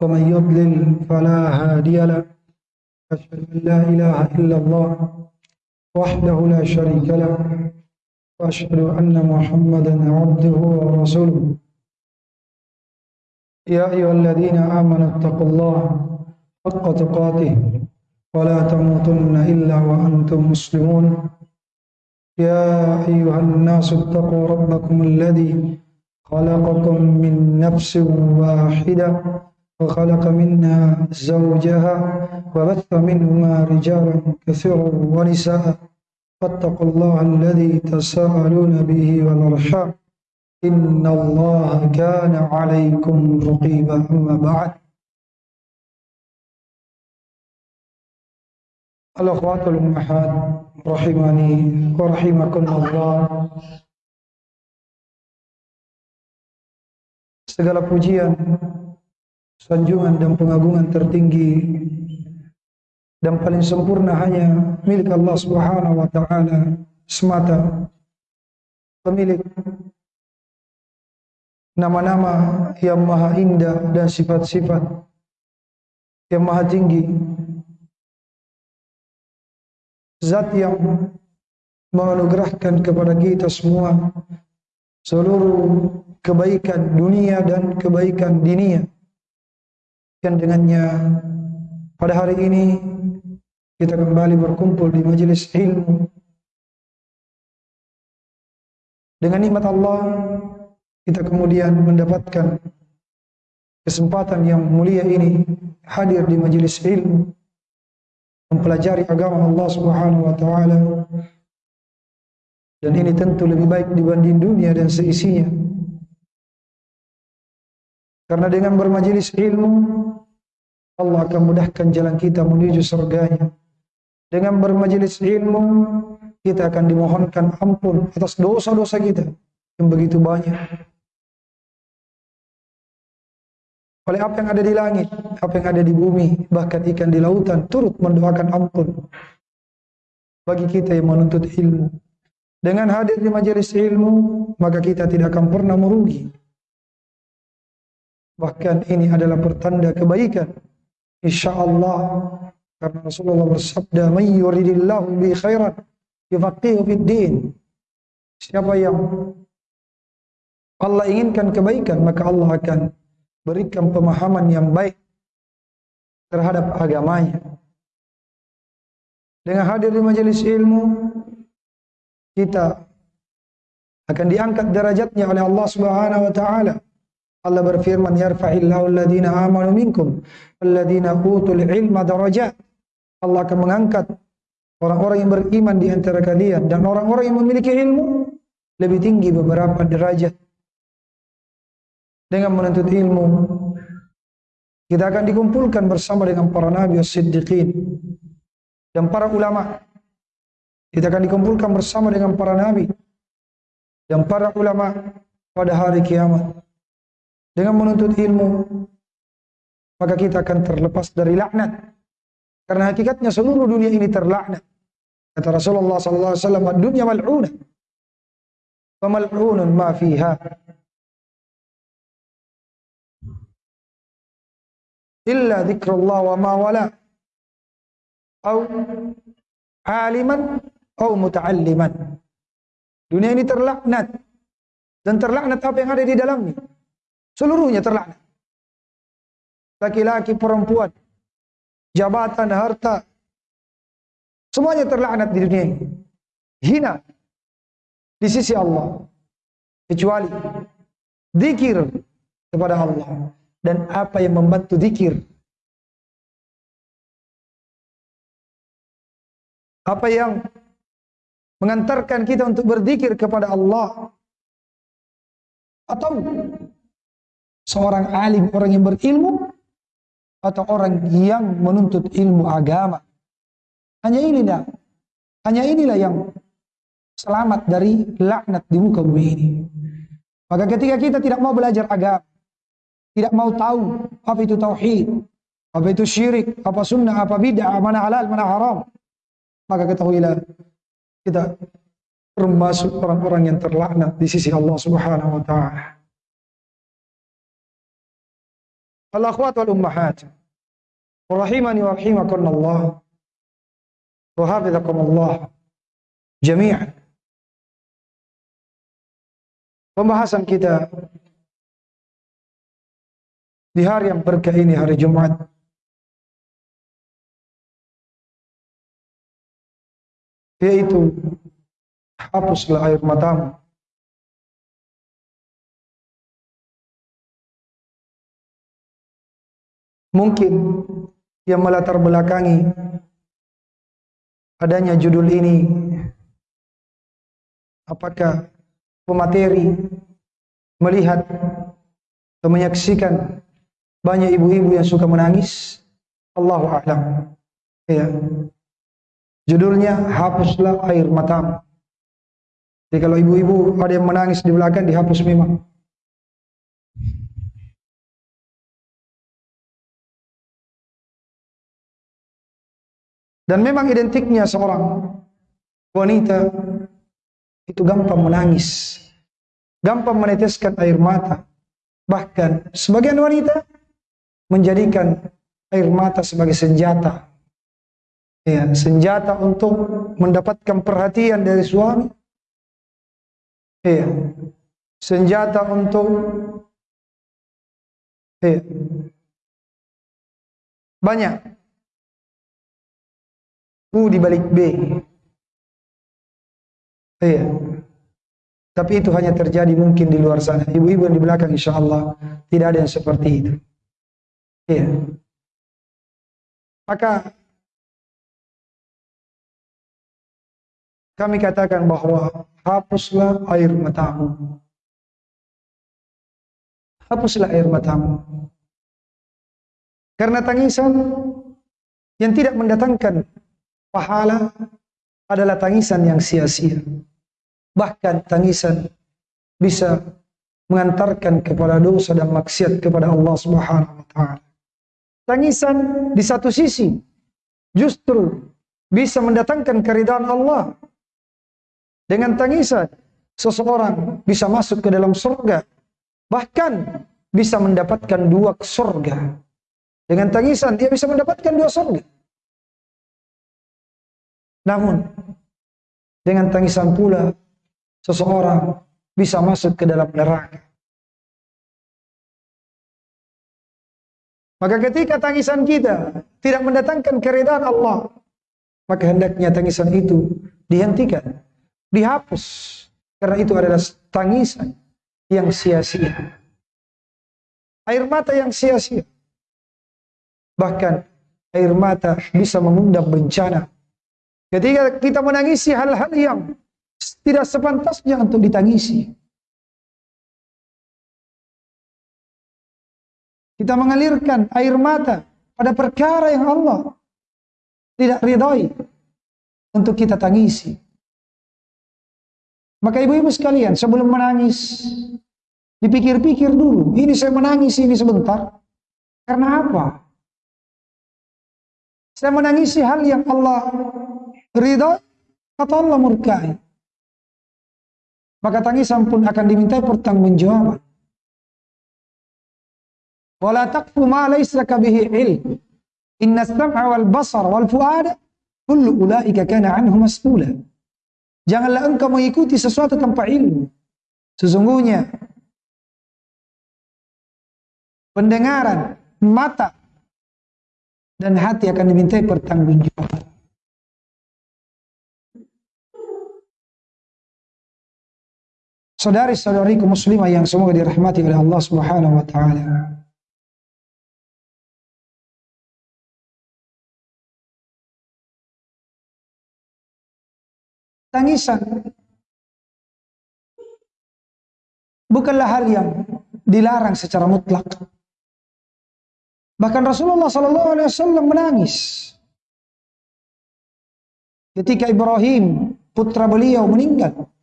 ومن يضلل فلا هادي له. أشهد أن لا إله إلا الله وحده لا شريك له. وأشهد أن محمدا عبده ورسوله. يا أيها الذين آمنوا اتقوا الله حق تقاته ولا تموتن إلا وأنتم مسلمون. يا أيها الناس اتقوا ربكم الذي خلقكم من نفس واحدة وخلق منها زوجها وبث منهما رجالا كثيرا ونساء. فاتقوا الله الذي تساءلون به والأرحام. إن الله كان عليكم رقيبا أما بعد. الأخوات الأمهات رحمني ورحمكم الله. Segala pujian, sanjungan dan pengagungan tertinggi dan paling sempurna hanya milik Allah Subhanahu wa taala semata. Pemilik nama-nama yang maha indah dan sifat-sifat yang maha tinggi. Zat yang menganugerahkan kepada kita semua seluruh kebaikan dunia dan kebaikan dinia. Dan dengannya pada hari ini kita kembali berkumpul di majelis ilmu. Dengan nikmat Allah kita kemudian mendapatkan kesempatan yang mulia ini hadir di majelis ilmu mempelajari agama Allah Subhanahu wa taala. Dan ini tentu lebih baik dibanding dunia dan seisinya. Karena dengan bermajelis ilmu, Allah akan mudahkan jalan kita menuju surganya. Dengan bermajelis ilmu, kita akan dimohonkan ampun atas dosa-dosa kita yang begitu banyak. Oleh apa yang ada di langit, apa yang ada di bumi, bahkan ikan di lautan turut mendoakan ampun bagi kita yang menuntut ilmu. Dengan hadir di majelis ilmu, maka kita tidak akan pernah merugi. Bahkan ini adalah pertanda kebaikan. Insya Allah karena Rasulullah bersabda, "Man yuridillahu bi khairan yufaqihu fid din." Siapa yang Allah inginkan kebaikan, maka Allah akan berikan pemahaman yang baik terhadap agamanya. Dengan hadir di majelis ilmu, kita akan diangkat derajatnya oleh Allah Subhanahu wa taala. Allah berfirman yarfa'illahu alladhina amanu minkum alladhina utul ilma darajat. Allah akan mengangkat orang-orang yang beriman di antara kalian dan orang-orang yang memiliki ilmu lebih tinggi beberapa derajat. Dengan menuntut ilmu kita akan dikumpulkan bersama dengan para nabi as-siddiqin dan para ulama. Kita akan dikumpulkan bersama dengan para nabi dan para ulama pada hari kiamat. Dengan menuntut ilmu, maka kita akan terlepas dari laknat. Karena hakikatnya seluruh dunia ini terlaknat. Kata Rasulullah sallallahu alaihi wasallam, "Dunya mal'unah." Wa mal'unun ma fiha. Illa dzikrullah wa ma wala. Au aliman au muta'alliman. Dunia ini terlaknat. Dan terlaknat apa yang ada di dalamnya. Seluruhnya terlaknat. Laki-laki, perempuan, jabatan, harta. Semuanya terlaknat di dunia ini. Hina di sisi Allah. Kecuali zikir kepada Allah. Dan apa yang membantu zikir. Apa yang mengantarkan kita untuk berzikir kepada Allah. Atau seorang alim, orang yang berilmu, atau orang yang menuntut ilmu agama. Hanya inilah, hanya inilah yang selamat dari laknat di muka bumi ini. Maka ketika kita tidak mau belajar agama, tidak mau tahu apa itu tauhid, apa itu syirik, apa sunnah, apa bid'ah, mana halal, mana haram, maka ketahuilah kita termasuk orang-orang yang terlaknat di sisi Allah Subhanahu wa taala. Al-akhwat wal ummahat. Rahimani wa rahimakumullah. Wa hafizakumullah jami'an. Pembahasan kita di hari yang berkah ini hari Jumat yaitu hapuslah air matamu mungkin yang melatar belakangi adanya judul ini. Apakah pemateri melihat atau menyaksikan banyak ibu-ibu yang suka menangis? Allahu a'lam. Ya. Judulnya hapuslah air matamu. Jadi kalau ibu-ibu ada yang menangis di belakang dihapus memang Dan memang identiknya seorang wanita itu gampang menangis, gampang meneteskan air mata. Bahkan sebagian wanita menjadikan air mata sebagai senjata. Ya, senjata untuk mendapatkan perhatian dari suami. Ya, senjata untuk ya, banyak U di balik B. Iya. Tapi itu hanya terjadi mungkin di luar sana. Ibu-ibu yang di belakang insya Allah tidak ada yang seperti itu. Iya. Maka kami katakan bahwa hapuslah air matamu. Hapuslah air matamu. Karena tangisan yang tidak mendatangkan pahala adalah tangisan yang sia-sia. Bahkan tangisan bisa mengantarkan kepada dosa dan maksiat kepada Allah Subhanahu wa taala. Tangisan di satu sisi justru bisa mendatangkan keridhaan Allah. Dengan tangisan seseorang bisa masuk ke dalam surga, bahkan bisa mendapatkan dua surga. Dengan tangisan dia bisa mendapatkan dua surga. Namun dengan tangisan pula seseorang bisa masuk ke dalam neraka. Maka ketika tangisan kita tidak mendatangkan keridhaan Allah, maka hendaknya tangisan itu dihentikan, dihapus. Karena itu adalah tangisan yang sia-sia. Air mata yang sia-sia. Bahkan air mata bisa mengundang bencana Ketika kita menangisi hal-hal yang tidak sepantasnya untuk ditangisi. Kita mengalirkan air mata pada perkara yang Allah tidak ridhoi untuk kita tangisi. Maka ibu-ibu sekalian, sebelum menangis, dipikir-pikir dulu. Ini saya menangis ini sebentar. Karena apa? Saya menangisi hal yang Allah ridho kata Allah murkai. Maka tangisan pun akan dimintai pertanggungjawaban. Wala taqfu ma laysa bihi ilm. Inna sam'a wal basar wal fuada kullu ulaika kana anhu mas'ula. Janganlah engkau mengikuti sesuatu tanpa ilmu. Sesungguhnya pendengaran, mata dan hati akan dimintai pertanggungjawaban. Saudari-saudariku muslimah yang semoga dirahmati oleh Allah Subhanahu wa taala. Tangisan bukanlah hal yang dilarang secara mutlak. Bahkan Rasulullah sallallahu alaihi wasallam menangis ketika Ibrahim putra beliau meninggal.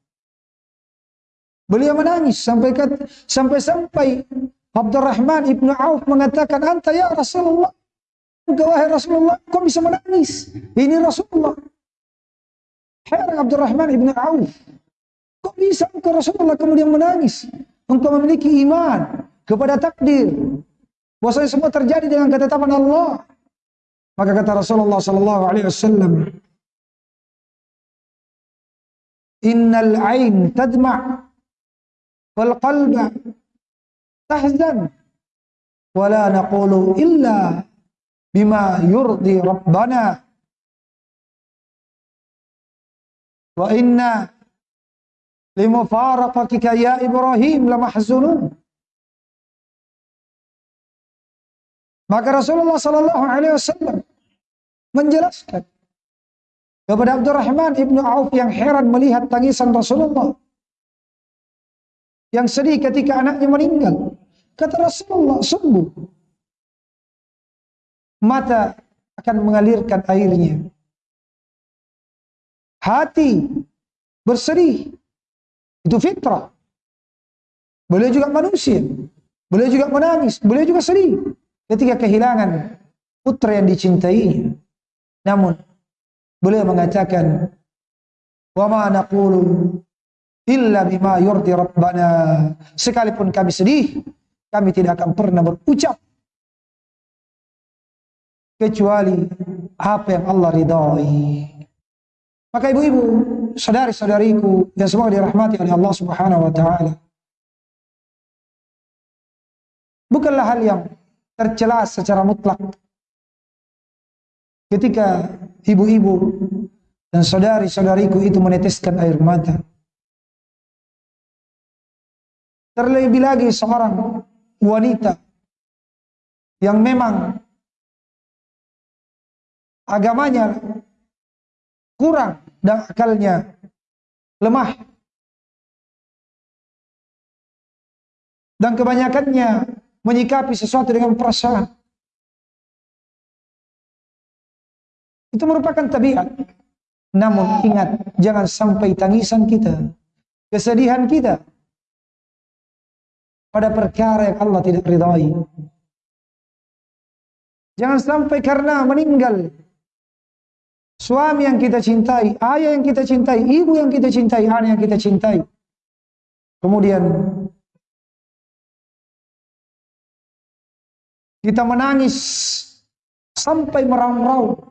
Beliau menangis sampai sampai sampai Abdurrahman ibnu Auf mengatakan, "Anta ya Rasulullah." Engkau wahai Rasulullah, kau bisa menangis. Ini Rasulullah. Heran Abdurrahman ibnu Auf. Kok bisa engkau Rasulullah kemudian menangis? Engkau memiliki iman kepada takdir. Bahwasanya semua terjadi dengan ketetapan Allah. Maka kata Rasulullah sallallahu alaihi wasallam, "Innal ain tadma' wal qalba tahzan wa la naqulu illa bima yurdi rabbana." Wa inna limufaraqatika ya Ibrahim lamahzunun. Maka Rasulullah sallallahu alaihi wasallam menjelaskan kepada Abdurrahman ibnu Auf yang heran melihat tangisan Rasulullah yang sedih ketika anaknya meninggal. Kata Rasulullah, sungguh mata akan mengalirkan airnya. Hati bersedih. Itu fitrah. Boleh juga manusia. Boleh juga menangis. Boleh juga sedih ketika kehilangan putra yang dicintainya. Namun beliau mengatakan, "Wa ma naqulu illa bima yurdi rabbana." Sekalipun kami sedih, kami tidak akan pernah berucap kecuali apa yang Allah ridhai. Maka ibu-ibu, saudari-saudariku yang semoga dirahmati oleh Allah Subhanahu wa taala. Bukanlah hal yang tercela secara mutlak. Ketika ibu-ibu dan saudari-saudariku itu meneteskan air mata. Terlebih lagi seorang wanita yang memang agamanya kurang dan akalnya lemah. Dan kebanyakannya menyikapi sesuatu dengan perasaan. Itu merupakan tabiat. Namun ingat, jangan sampai tangisan kita, kesedihan kita pada perkara yang Allah tidak ridhai. Jangan sampai karena meninggal suami yang kita cintai, ayah yang kita cintai, ibu yang kita cintai, anak yang kita cintai. Kemudian Kita menangis sampai meraung-raung.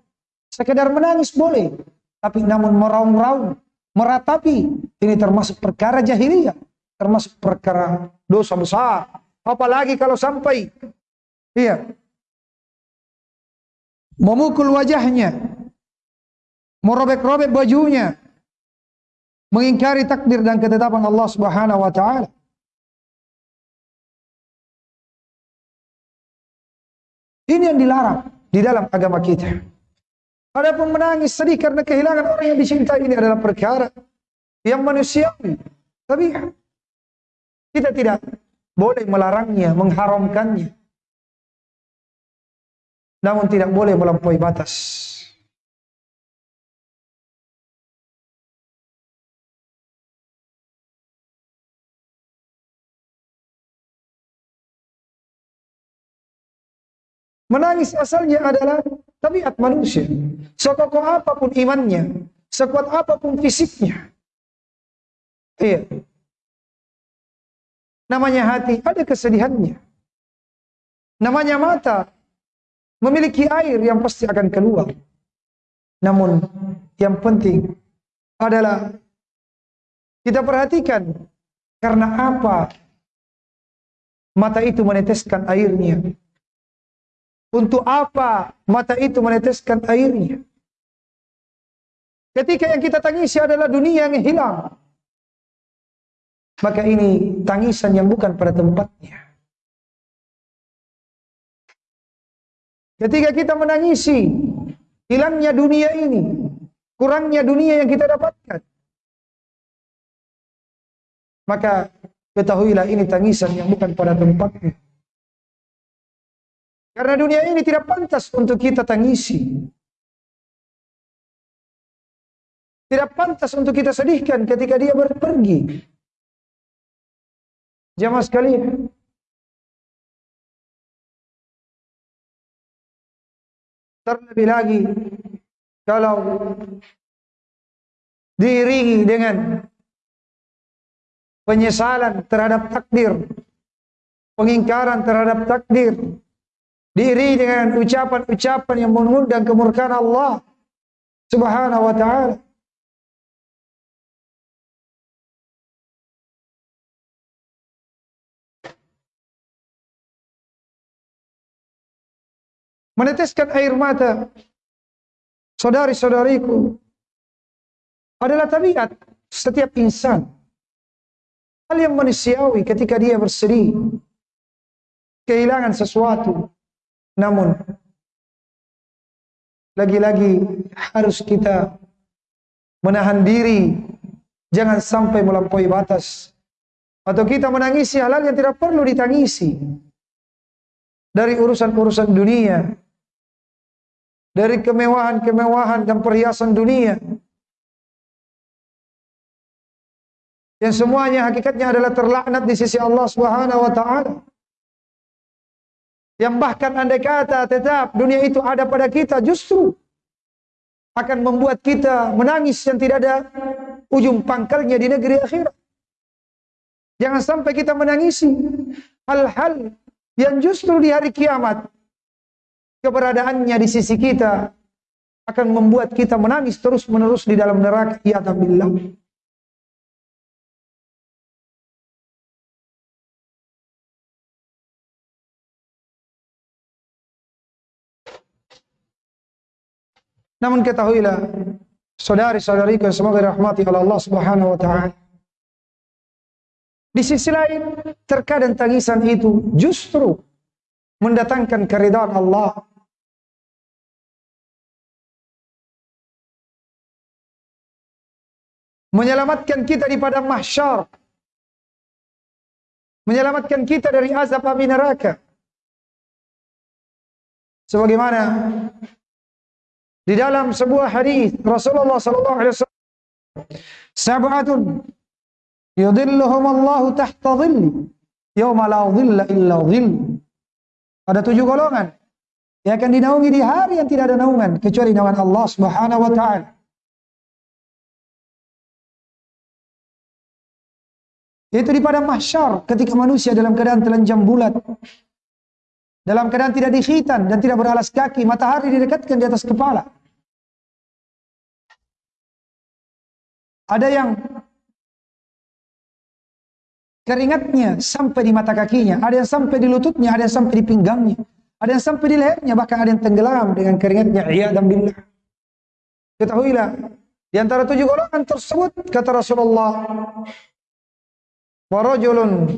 Sekedar menangis boleh, tapi namun meraung-raung, meratapi, ini termasuk perkara jahiliyah, termasuk perkara dosa besar. Apalagi kalau sampai iya memukul wajahnya, merobek-robek bajunya, mengingkari takdir dan ketetapan Allah Subhanahu wa taala. Ini yang dilarang di dalam agama kita. Adapun menangis sedih karena kehilangan orang yang dicintai ini adalah perkara yang manusiawi. Tapi kita tidak boleh melarangnya, mengharamkannya. Namun tidak boleh melampaui batas. Menangis asalnya adalah tabiat manusia. Sekokoh apa pun imannya, sekuat apa pun fisiknya. Iya. Namanya hati, ada kesedihannya. Namanya mata, memiliki air yang pasti akan keluar. Namun yang penting adalah kita perhatikan karena apa mata itu meneteskan airnya. Untuk apa mata itu meneteskan airnya? Ketika yang kita tangisi adalah dunia yang hilang. Maka ini tangisan yang bukan pada tempatnya. Ketika kita menangisi hilangnya dunia ini, kurangnya dunia yang kita dapatkan. Maka ketahuilah ini tangisan yang bukan pada tempatnya. Karena dunia ini tidak pantas untuk kita tangisi. Tidak pantas untuk kita sedihkan ketika dia berpergi. Jamaah sekalian. Terlebih lagi kalau diiringi dengan penyesalan terhadap takdir, pengingkaran terhadap takdir, diiringi dengan ucapan-ucapan yang mengundang kemurkaan Allah Subhanahu wa taala. Meneteskan air mata saudari-saudariku adalah tabiat setiap insan. Hal yang manusiawi ketika dia bersedih, kehilangan sesuatu. Namun, lagi-lagi harus kita menahan diri, jangan sampai melampaui batas. Atau kita menangisi hal-hal yang tidak perlu ditangisi. Dari urusan-urusan dunia, dari kemewahan-kemewahan dan perhiasan dunia, yang semuanya hakikatnya adalah terlaknat di sisi Allah Subhanahu wa taala. Yang bahkan andai kata tetap dunia itu ada pada kita justru akan membuat kita menangis yang tidak ada ujung pangkalnya di negeri akhirat. Jangan sampai kita menangisi hal-hal yang justru di hari kiamat keberadaannya di sisi kita akan membuat kita menangis terus-menerus di dalam neraka. Ya billah. Namun ketahuilah, saudari-saudariku yang semoga dirahmati oleh Allah Subhanahu wa taala. Di sisi lain, terkadang tangisan itu justru mendatangkan keridhaan Allah. Menyelamatkan kita di padang mahsyar. Menyelamatkan kita dari azab api neraka. Sebagaimana di dalam sebuah hadis Rasulullah sallallahu alaihi wasallam sab'atun yudhilluhum Allah tahta dhilli yauma la dhilla illa dhill ada tujuh golongan yang akan dinaungi di hari yang tidak ada naungan kecuali naungan Allah Subhanahu wa taala Yaitu di padang mahsyar ketika manusia dalam keadaan telanjang bulat. Dalam keadaan tidak dikhitan dan tidak beralas kaki, matahari didekatkan di atas kepala. Ada yang keringatnya sampai di mata kakinya, ada yang sampai di lututnya, ada yang sampai di pinggangnya, ada yang sampai di lehernya, bahkan ada yang tenggelam dengan keringatnya. Iya dan billah. Ketahuilah, di antara tujuh golongan tersebut kata Rasulullah, "Warajulun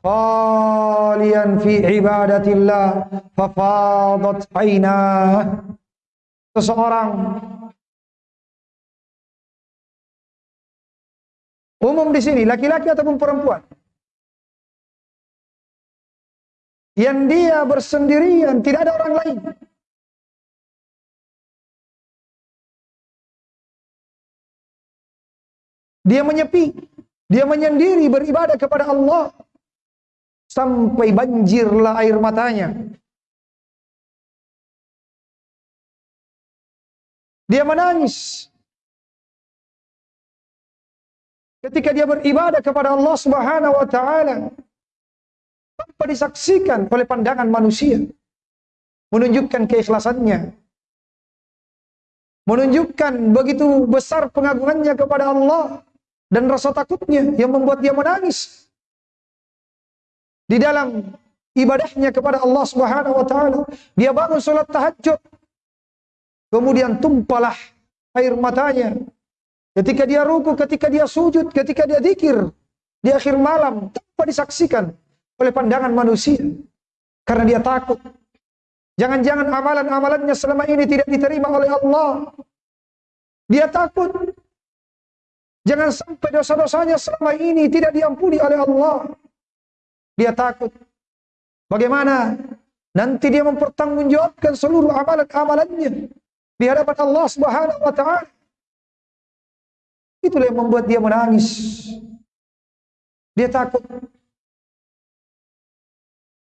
khalian fi ibadatillah fafadat ainah." Seseorang Umum di sini, laki-laki ataupun perempuan. Yang dia bersendirian, tidak ada orang lain. Dia menyepi, dia menyendiri beribadah kepada Allah sampai banjirlah air matanya. Dia menangis ketika dia beribadah kepada Allah Subhanahu wa taala tanpa disaksikan oleh pandangan manusia menunjukkan keikhlasannya menunjukkan begitu besar pengagungannya kepada Allah dan rasa takutnya yang membuat dia menangis di dalam ibadahnya kepada Allah Subhanahu wa taala dia bangun salat tahajud kemudian tumpahlah air matanya Ketika dia ruku, ketika dia sujud, ketika dia zikir di akhir malam tanpa disaksikan oleh pandangan manusia karena dia takut. Jangan-jangan amalan-amalannya selama ini tidak diterima oleh Allah. Dia takut. Jangan sampai dosa-dosanya selama ini tidak diampuni oleh Allah. Dia takut. Bagaimana nanti dia mempertanggungjawabkan seluruh amalan-amalannya di hadapan Allah Subhanahu wa taala. Itulah yang membuat dia menangis. Dia takut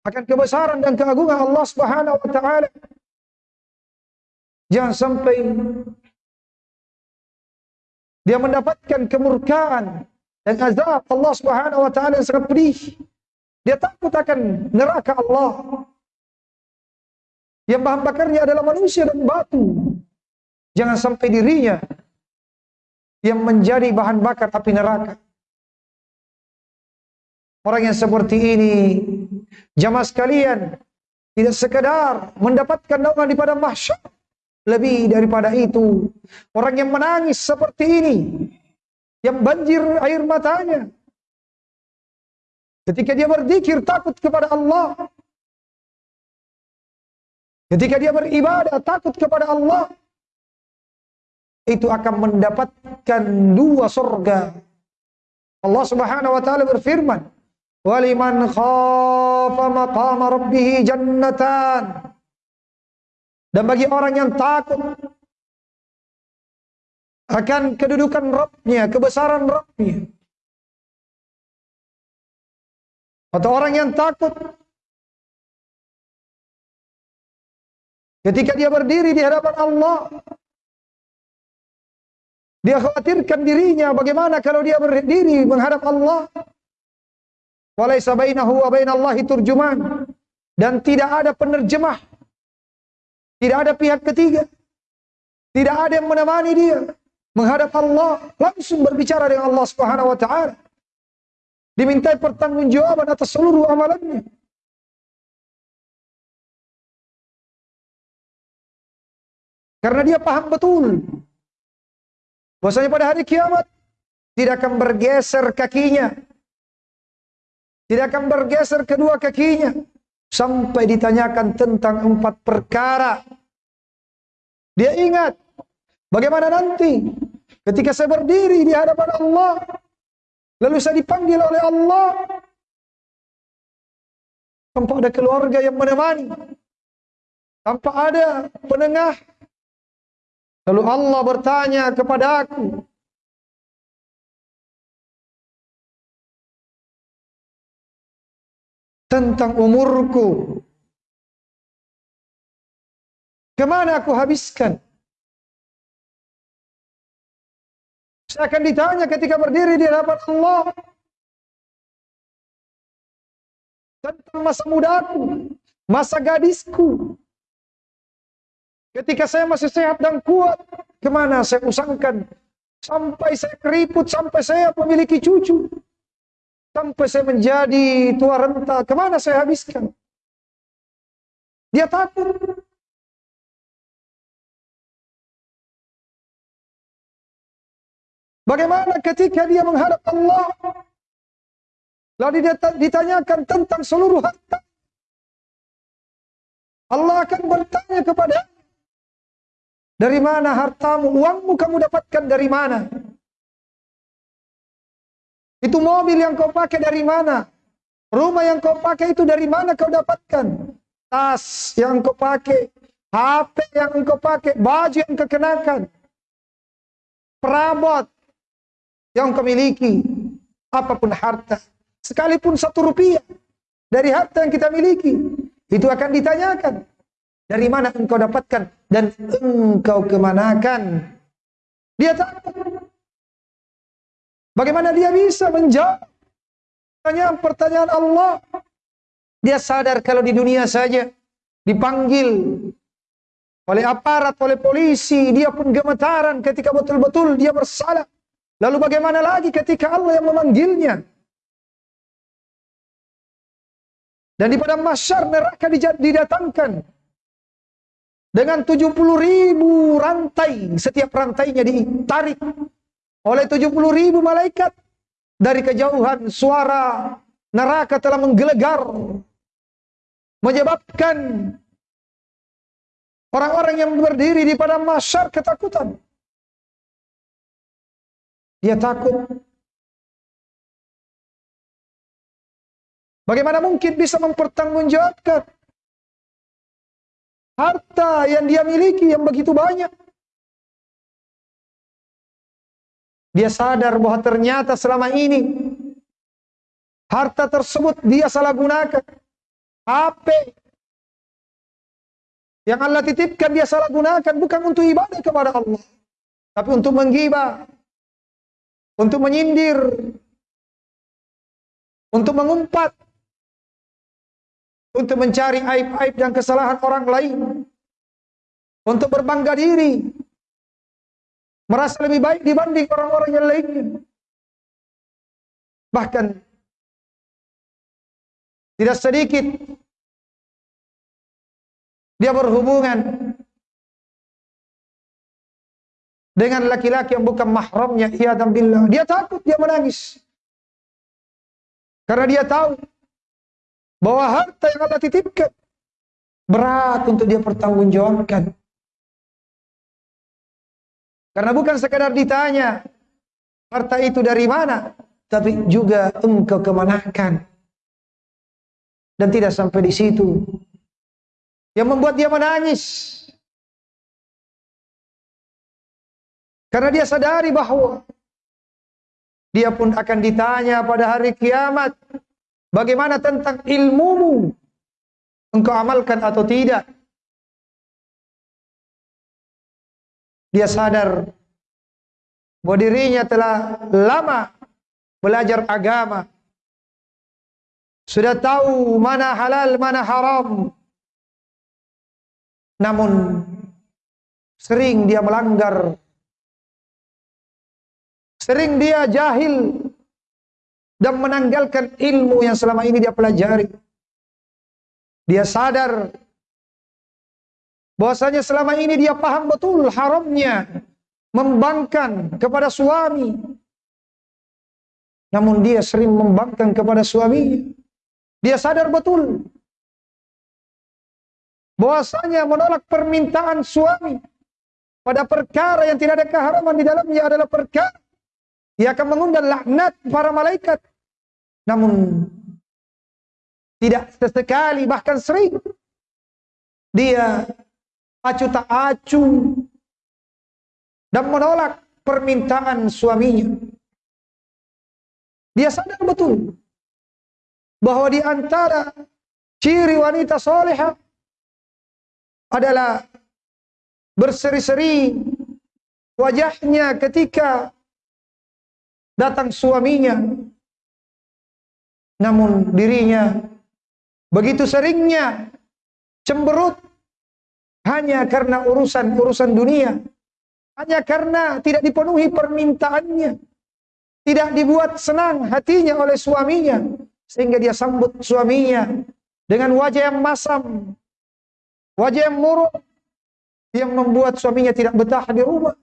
akan kebesaran dan keagungan Allah Subhanahu wa taala. Jangan sampai dia mendapatkan kemurkaan dan azab Allah Subhanahu wa taala yang sangat pedih. Dia takut akan neraka Allah. Yang bahan bakarnya adalah manusia dan batu. Jangan sampai dirinya yang menjadi bahan bakar api neraka. Orang yang seperti ini, jamaah sekalian, tidak sekedar mendapatkan naungan di padang mahsyar, lebih daripada itu, orang yang menangis seperti ini, yang banjir air matanya, ketika dia berzikir takut kepada Allah, ketika dia beribadah takut kepada Allah, itu akan mendapatkan dua surga. Allah Subhanahu wa taala berfirman, "Waliman khafa maqama rabbih jannatan." Dan bagi orang yang takut akan kedudukan Rabbnya, kebesaran Rabbnya. Atau orang yang takut ketika dia berdiri di hadapan Allah dia khawatirkan dirinya bagaimana kalau dia berdiri menghadap Allah. Walaysa bainahu wa bainallahi turjuman. Dan tidak ada penerjemah. Tidak ada pihak ketiga. Tidak ada yang menemani dia menghadap Allah, langsung berbicara dengan Allah Subhanahu wa taala. Dimintai pertanggungjawaban atas seluruh amalannya. Karena dia paham betul Bahwasanya pada hari kiamat tidak akan bergeser kakinya. Tidak akan bergeser kedua kakinya sampai ditanyakan tentang empat perkara. Dia ingat bagaimana nanti ketika saya berdiri di hadapan Allah lalu saya dipanggil oleh Allah tanpa ada keluarga yang menemani tanpa ada penengah Lalu Allah bertanya kepada aku, tentang umurku. Ke mana aku habiskan? Saya akan ditanya ketika berdiri di hadapan Allah. Tentang masa mudaku, masa gadisku, Ketika saya masih sehat dan kuat, ke mana saya usangkan? Sampai saya keriput, sampai saya memiliki cucu. Sampai saya menjadi tua renta, ke mana saya habiskan? Dia takut. Bagaimana ketika dia menghadap Allah? Lalu dia ditanyakan tentang seluruh harta. Allah akan bertanya kepada dari mana hartamu? Uangmu kamu dapatkan dari mana? Itu mobil yang kau pakai dari mana? Rumah yang kau pakai itu dari mana kau dapatkan? Tas yang kau pakai, HP yang kau pakai, baju yang kau kenakan, perabot yang kau miliki, apa pun harta, sekalipun satu rupiah dari harta yang kita miliki, itu akan ditanyakan. Dari mana engkau dapatkan dan engkau kemanakan? Dia takut. Bagaimana dia bisa menjawab pertanyaan pertanyaan Allah? Dia sadar kalau di dunia saja dipanggil oleh aparat, oleh polisi, dia pun gemetaran ketika betul-betul dia bersalah. Lalu bagaimana lagi ketika Allah yang memanggilnya? Dan di padang masyar neraka didatangkan dengan 70 ribu rantai, setiap rantainya ditarik oleh 70 ribu malaikat. Dari kejauhan suara neraka telah menggelegar. Menyebabkan orang-orang yang berdiri di padang masyar ketakutan. Dia takut. Bagaimana mungkin bisa mempertanggungjawabkan harta yang dia miliki yang begitu banyak. Dia sadar bahwa ternyata selama ini harta tersebut dia salah gunakan. HP yang Allah titipkan dia salah gunakan bukan untuk ibadah kepada Allah, tapi untuk menggibah, untuk menyindir, untuk mengumpat, untuk mencari aib-aib dan kesalahan orang lain. untuk berbangga diri, merasa lebih baik dibanding orang-orang yang lainnya. Bahkan tidak sedikit dia berhubungan dengan laki-laki yang bukan mahramnya, ia dan billah. Dia takut, dia menangis. Karena dia tahu bahwa harta yang Allah titipkan berat untuk dia pertanggungjawabkan. Karena bukan sekadar ditanya harta itu dari mana, tapi juga engkau kemanakan. Dan tidak sampai di situ. Yang membuat dia menangis. Karena dia sadari bahwa dia pun akan ditanya pada hari kiamat. Bagaimana tentang ilmumu? Engkau amalkan atau tidak? Dia sadar bahwa dirinya telah lama belajar agama. Sudah tahu mana halal, mana haram. Namun sering dia melanggar. Sering dia jahil dan menanggalkan ilmu yang selama ini dia pelajari. Dia sadar bahwasanya selama ini dia paham betul haramnya membangkang kepada suami. Namun dia sering membangkang kepada suami. Dia sadar betul bahwasanya menolak permintaan suami pada perkara yang tidak ada keharaman di dalamnya adalah perkara yang akan mengundang laknat para malaikat. Namun tidak sesekali bahkan sering dia acu tak acu dan menolak permintaan suaminya. Dia sadar betul bahwa di antara ciri wanita soleha adalah berseri-seri wajahnya ketika datang suaminya. Namun dirinya begitu seringnya cemberut hanya karena urusan-urusan dunia. Hanya karena tidak dipenuhi permintaannya. Tidak dibuat senang hatinya oleh suaminya. Sehingga dia sambut suaminya dengan wajah yang masam. Wajah yang muruk. Yang membuat suaminya tidak betah di rumah.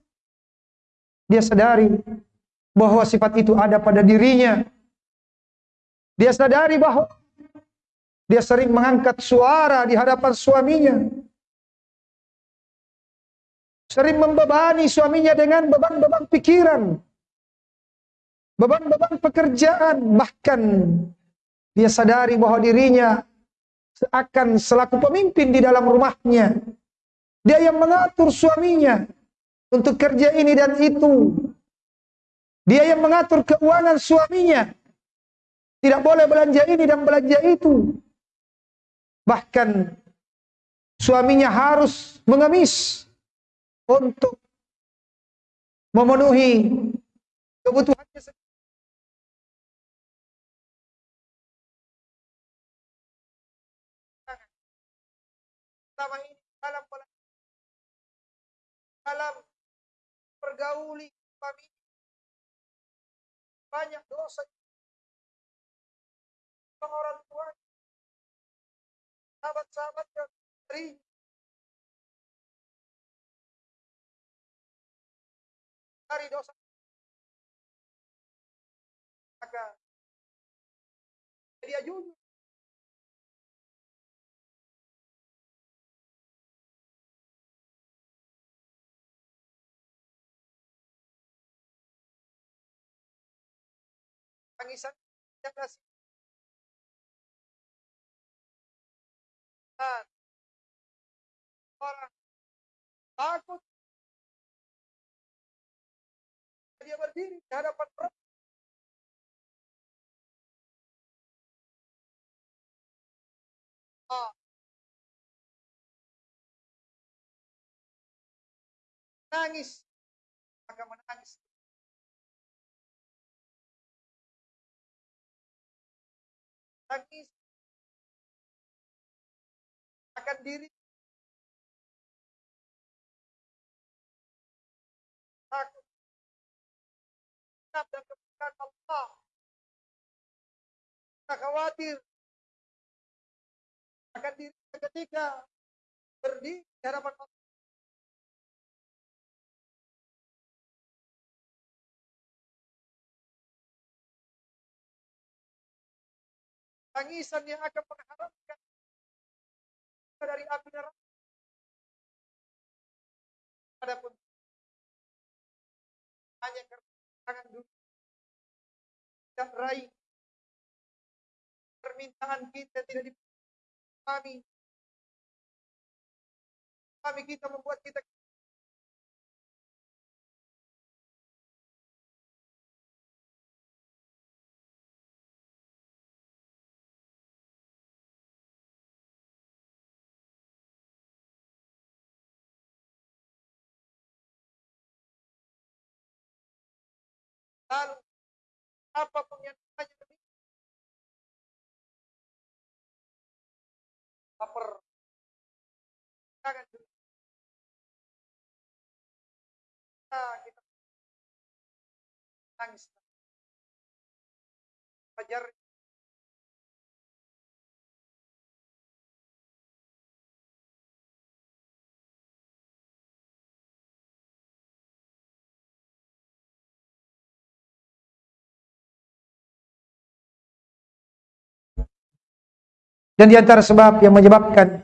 Dia sadari bahwa sifat itu ada pada dirinya. Dia sadari bahwa dia sering mengangkat suara di hadapan suaminya sering membebani suaminya dengan beban-beban pikiran, beban-beban pekerjaan, bahkan dia sadari bahwa dirinya akan selaku pemimpin di dalam rumahnya. Dia yang mengatur suaminya untuk kerja ini dan itu. Dia yang mengatur keuangan suaminya. Tidak boleh belanja ini dan belanja itu. Bahkan suaminya harus mengemis untuk memenuhi kebutuhannya sendiri. Selama ini dalam dalam pergauli kami banyak dosa orang tua sahabat-sahabat yang dari dosa. Maka dia jujur tangisan yang kasih orang. Takut dia berdiri di hadapan. Ah. Nangis, maka menangis. Nangis akan diri takut dan kebukaan Allah. Kita khawatir akan diri ketika berdiri di hadapan Allah. Tangisan yang akan mengharapkan dari api neraka. Adapun tangan dulu. Tidak raih permintaan kita tidak dipahami. Kami kita membuat kita lalu apa pun yang namanya demikian baper kita nangis. Fajar Dan di antara sebab yang menyebabkan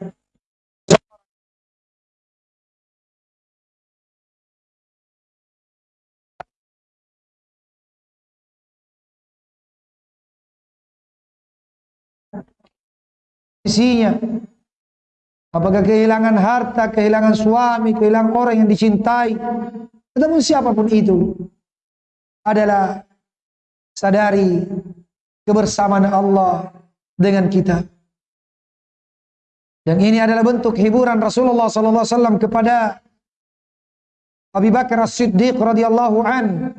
isinya apakah kehilangan harta, kehilangan suami, kehilangan orang yang dicintai ataupun siapa pun itu adalah sadari kebersamaan Allah dengan kita. Yang ini adalah bentuk hiburan Rasulullah sallallahu alaihi wasallam kepada Abu Bakar As-Siddiq radhiyallahu an.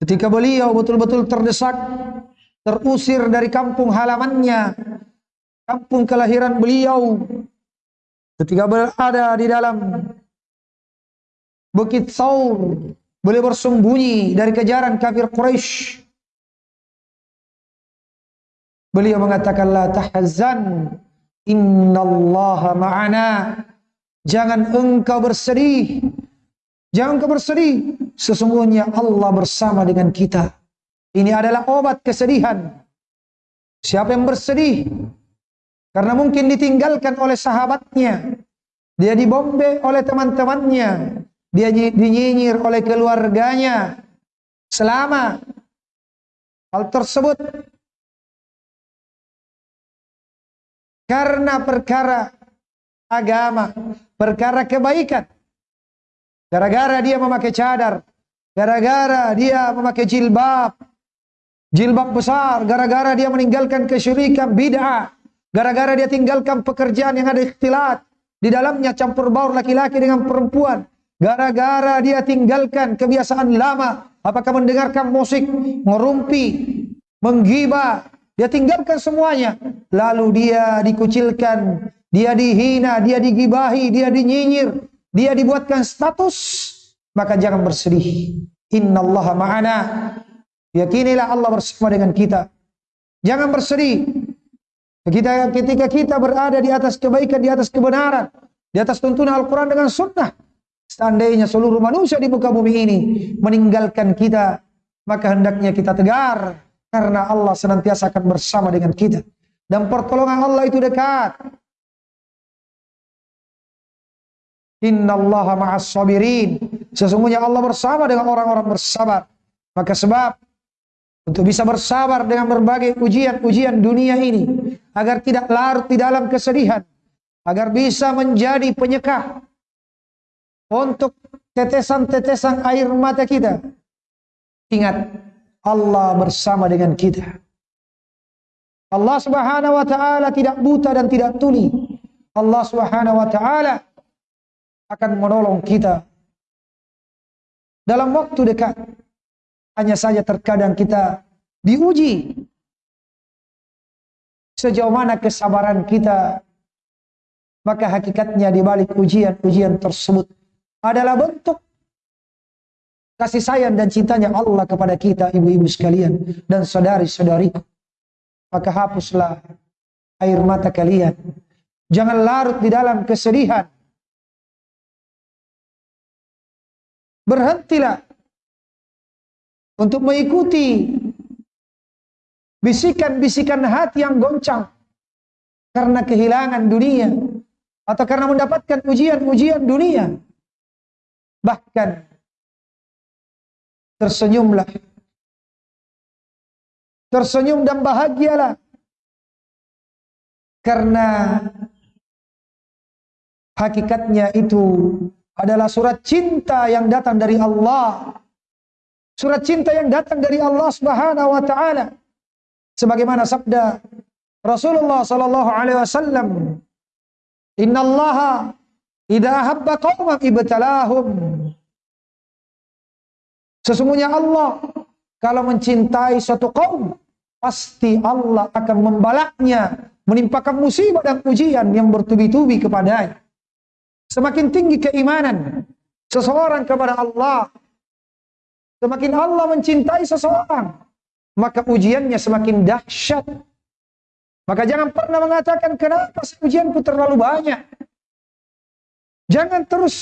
Ketika beliau betul-betul terdesak, terusir dari kampung halamannya, kampung kelahiran beliau. Ketika berada di dalam Bukit Saur, beliau bersembunyi dari kejaran kafir Quraisy. Beliau mengatakan la tahzan Innallaha ma'ana. Jangan engkau bersedih. Jangan engkau bersedih. Sesungguhnya Allah bersama dengan kita. Ini adalah obat kesedihan. Siapa yang bersedih? Karena mungkin ditinggalkan oleh sahabatnya. Dia dibombe oleh teman-temannya. Dia dinyinyir oleh keluarganya. Selama hal tersebut karena perkara agama, perkara kebaikan. Gara-gara dia memakai cadar, gara-gara dia memakai jilbab, jilbab besar, gara-gara dia meninggalkan kesyirikan bid'ah, gara-gara dia tinggalkan pekerjaan yang ada ikhtilat, di dalamnya campur baur laki-laki dengan perempuan, gara-gara dia tinggalkan kebiasaan lama, apakah mendengarkan musik, ngerumpi, menggibah, dia tinggalkan semuanya. Lalu dia dikucilkan, dia dihina, dia digibahi, dia dinyinyir, dia dibuatkan status. Maka jangan bersedih. Inna Allah ma'ana. Yakinilah Allah bersama dengan kita. Jangan bersedih. Kita, ketika kita berada di atas kebaikan, di atas kebenaran, di atas tuntunan Al-Quran dengan sunnah. Seandainya seluruh manusia di muka bumi ini meninggalkan kita, maka hendaknya kita tegar karena Allah senantiasa akan bersama dengan kita. Dan pertolongan Allah itu dekat. Inna Allah ma'as sabirin. Sesungguhnya Allah bersama dengan orang-orang bersabar. Maka sebab untuk bisa bersabar dengan berbagai ujian-ujian dunia ini agar tidak larut di dalam kesedihan, agar bisa menjadi penyekah untuk tetesan-tetesan air mata kita. Ingat, Allah bersama dengan kita. Allah Subhanahu wa taala tidak buta dan tidak tuli. Allah Subhanahu wa taala akan menolong kita dalam waktu dekat. Hanya saja terkadang kita diuji sejauh mana kesabaran kita. Maka hakikatnya di balik ujian-ujian tersebut adalah bentuk kasih sayang dan cintanya Allah kepada kita ibu-ibu sekalian dan saudari-saudariku. Maka hapuslah air mata kalian. Jangan larut di dalam kesedihan. Berhentilah untuk mengikuti bisikan-bisikan hati yang goncang karena kehilangan dunia atau karena mendapatkan ujian-ujian dunia. Bahkan tersenyumlah. Tersenyum dan bahagialah. Karena hakikatnya itu adalah surat cinta yang datang dari Allah. Surat cinta yang datang dari Allah Subhanahu wa taala. Sebagaimana sabda Rasulullah sallallahu alaihi wasallam, "Innallaha idza ahabba qauman ibtalahum." Sesungguhnya Allah kalau mencintai suatu kaum, pasti Allah akan membalaknya, menimpakan musibah dan ujian yang bertubi-tubi kepadanya. Semakin tinggi keimanan seseorang kepada Allah, semakin Allah mencintai seseorang, maka ujiannya semakin dahsyat. Maka jangan pernah mengatakan kenapa ujianku terlalu banyak. Jangan terus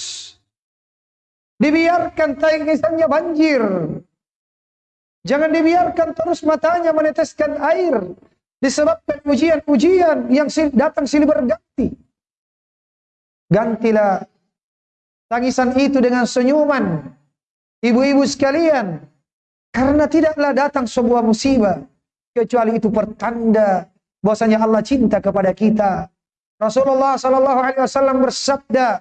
dibiarkan tangisannya banjir. Jangan dibiarkan terus matanya meneteskan air disebabkan ujian-ujian yang datang silih berganti. Gantilah tangisan itu dengan senyuman. Ibu-ibu sekalian, karena tidaklah datang sebuah musibah kecuali itu pertanda bahwasanya Allah cinta kepada kita. Rasulullah sallallahu alaihi wasallam bersabda,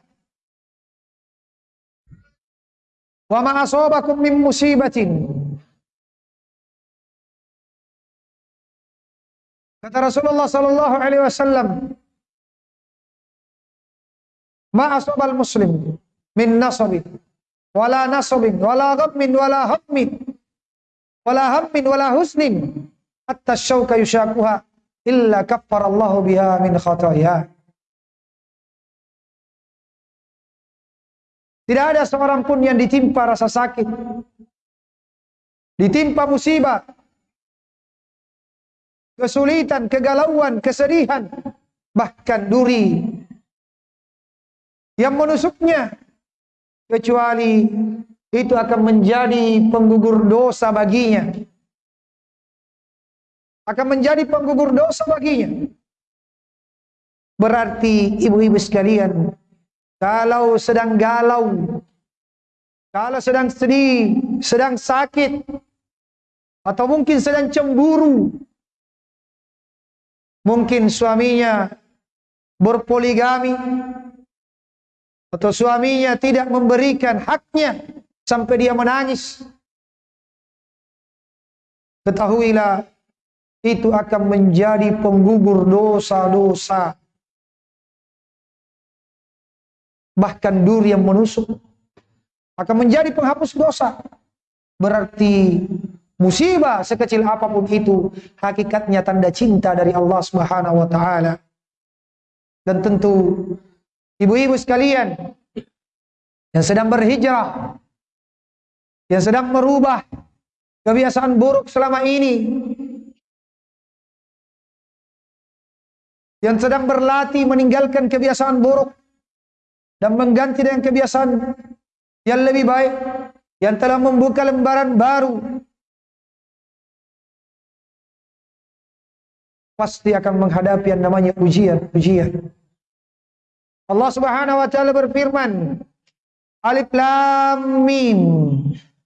"Wa ma asabakum min musibatin" Kata Rasulullah sallallahu alaihi wasallam, "Ma asabal muslim min nasabin wala nasabin wala ghammin wala hammin wala hammin wala husnin hatta syauka yushakuha illa kaffarallahu biha min khataya. Tidak ada seorang pun yang ditimpa rasa sakit, ditimpa musibah, kesulitan, kegalauan, kesedihan, bahkan duri. Yang menusuknya. Kecuali itu akan menjadi penggugur dosa baginya. Akan menjadi penggugur dosa baginya. Berarti ibu-ibu sekalian, kalau sedang galau, kalau sedang sedih, sedang sakit, atau mungkin sedang cemburu, mungkin suaminya berpoligami, atau suaminya tidak memberikan haknya, sampai dia menangis. Ketahuilah itu akan menjadi penggugur dosa-dosa. Bahkan duri yang menusuk akan menjadi penghapus dosa. Berarti musibah sekecil apa pun itu hakikatnya tanda cinta dari Allah Subhanahu wa taala. Dan tentu ibu-ibu sekalian yang sedang berhijrah yang sedang merubah kebiasaan buruk selama ini yang sedang berlatih meninggalkan kebiasaan buruk dan mengganti dengan kebiasaan yang lebih baik yang telah membuka lembaran baru. Pasti akan menghadapi yang namanya ujian-ujian Allah Subhanahu wa taala berfirman Alif Lam Mim.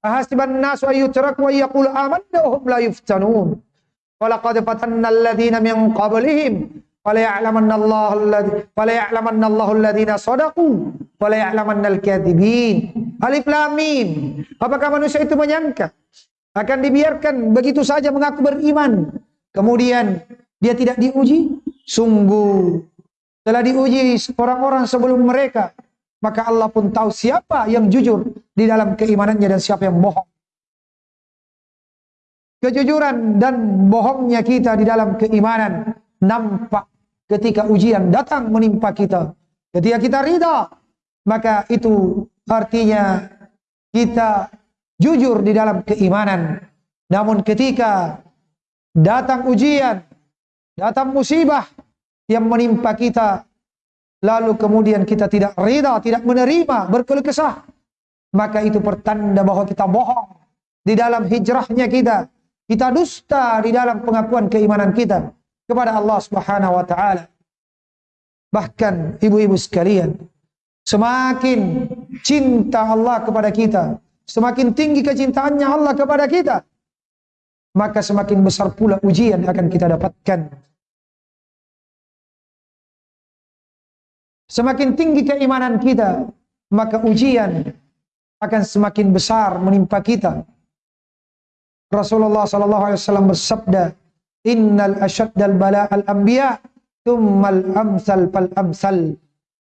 Ahasiban nasu ayyutrak wa yaqul amanna hum la yuftanun. Walaqad fatanna alladhina min qablihim Alif Lam. Apakah manusia itu menyangka akan dibiarkan begitu saja mengaku beriman kemudian dia tidak diuji? Sungguh telah diuji orang-orang sebelum mereka maka Allah pun tahu siapa yang jujur di dalam keimanannya dan siapa yang bohong. Kejujuran dan bohongnya kita di dalam keimanan nampak ketika ujian datang menimpa kita. Ketika kita ridha, maka itu artinya kita jujur di dalam keimanan. Namun ketika datang ujian, datang musibah yang menimpa kita, lalu kemudian kita tidak rida, tidak menerima, berkeluh kesah, maka itu pertanda bahwa kita bohong di dalam hijrahnya kita. Kita dusta di dalam pengakuan keimanan kita kepada Allah Subhanahu wa taala. Bahkan ibu-ibu sekalian, semakin cinta Allah kepada kita, semakin tinggi kecintaannya Allah kepada kita, maka semakin besar pula ujian akan kita dapatkan. Semakin tinggi keimanan kita, maka ujian akan semakin besar menimpa kita. Rasulullah sallallahu alaihi wasallam bersabda, "Innal asyaddal bala al anbiya, tsummal amsal fal amsal."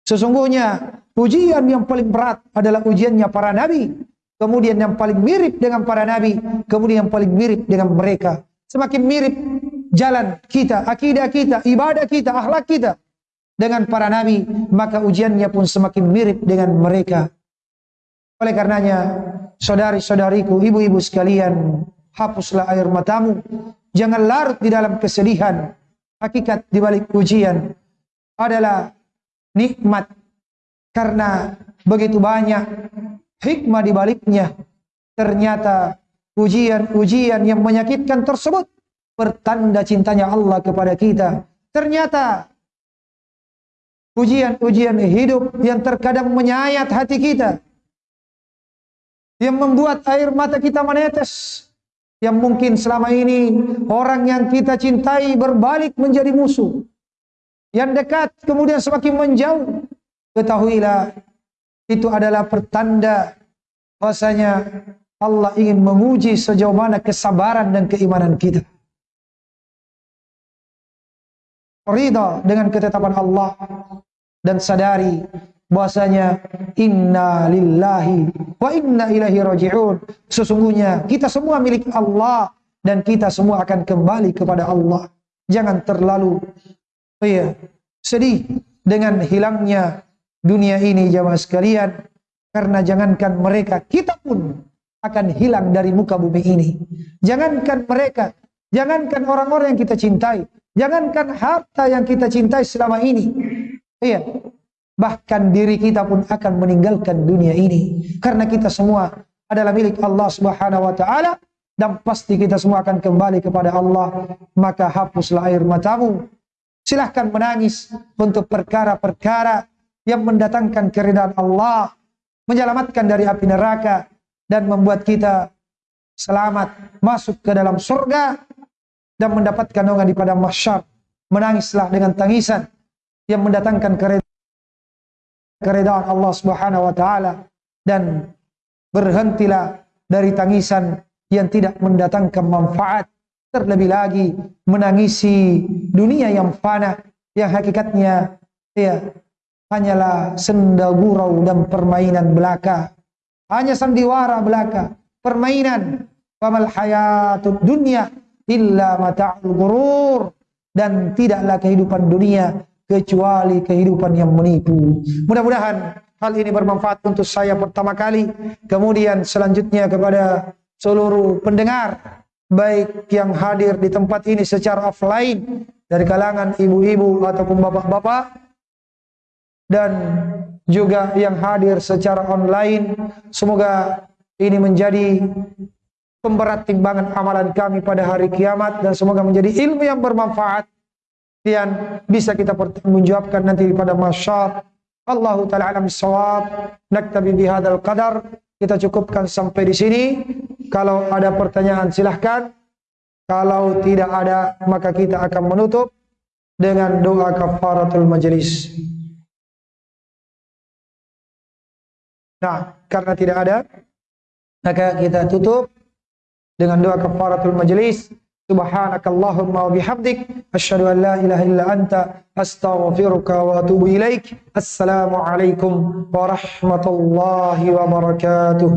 Sesungguhnya ujian yang paling berat adalah ujiannya para nabi, kemudian yang paling mirip dengan para nabi, kemudian yang paling mirip dengan mereka. Semakin mirip jalan kita, akidah kita, ibadah kita, akhlak kita, dengan para nabi, maka ujiannya pun semakin mirip dengan mereka. Oleh karenanya, saudari-saudariku, ibu-ibu sekalian, hapuslah air matamu. Jangan larut di dalam kesedihan. Hakikat di balik ujian adalah nikmat karena begitu banyak hikmah di baliknya. Ternyata ujian-ujian yang menyakitkan tersebut pertanda cintanya Allah kepada kita. Ternyata ujian-ujian hidup yang terkadang menyayat hati kita yang membuat air mata kita menetes yang mungkin selama ini orang yang kita cintai berbalik menjadi musuh. Yang dekat kemudian semakin menjauh. Ketahuilah itu adalah pertanda bahwasanya Allah ingin menguji sejauh mana kesabaran dan keimanan kita. Ridha dengan ketetapan Allah dan sadari bahwasanya inna lillahi wa inna ilaihi raji'un sesungguhnya kita semua milik Allah dan kita semua akan kembali kepada Allah jangan terlalu oh ya, sedih dengan hilangnya dunia ini jamaah sekalian karena jangankan mereka kita pun akan hilang dari muka bumi ini jangankan mereka jangankan orang-orang yang kita cintai Jangankan harta yang kita cintai selama ini. Iya. Bahkan diri kita pun akan meninggalkan dunia ini. Karena kita semua adalah milik Allah subhanahu wa ta'ala. Dan pasti kita semua akan kembali kepada Allah. Maka hapuslah air matamu. Silahkan menangis untuk perkara-perkara yang mendatangkan keridhaan Allah. Menyelamatkan dari api neraka. Dan membuat kita selamat masuk ke dalam surga dan mendapatkan naungan di padang mahsyar. Menangislah dengan tangisan yang mendatangkan keredaan Allah Subhanahu wa taala dan berhentilah dari tangisan yang tidak mendatangkan manfaat terlebih lagi menangisi dunia yang fana yang hakikatnya ya hanyalah senda gurau dan permainan belaka. Hanya sandiwara belaka permainan. Pamal hayatud dunia illa mata'ul gurur dan tidaklah kehidupan dunia kecuali kehidupan yang menipu. Mudah-mudahan hal ini bermanfaat untuk saya pertama kali, kemudian selanjutnya kepada seluruh pendengar baik yang hadir di tempat ini secara offline dari kalangan ibu-ibu ataupun bapak-bapak dan juga yang hadir secara online. Semoga ini menjadi pemberat timbangan amalan kami pada hari kiamat dan semoga menjadi ilmu yang bermanfaat dan bisa kita pertanggungjawabkan nanti pada masyar. Allah taala alam sawab naktabi bihadzal qadar. Kita cukupkan sampai di sini. Kalau ada pertanyaan silahkan. Kalau tidak ada maka kita akan menutup dengan doa kafaratul majlis. Nah karena tidak ada maka kita tutup dengan doa kafaratul majlis سبحانك اللهم وبحمدك أشهد أن لا إله إلا أنت أستغفرك وأتوب إليك. السلام عليكم ورحمة الله وبركاته.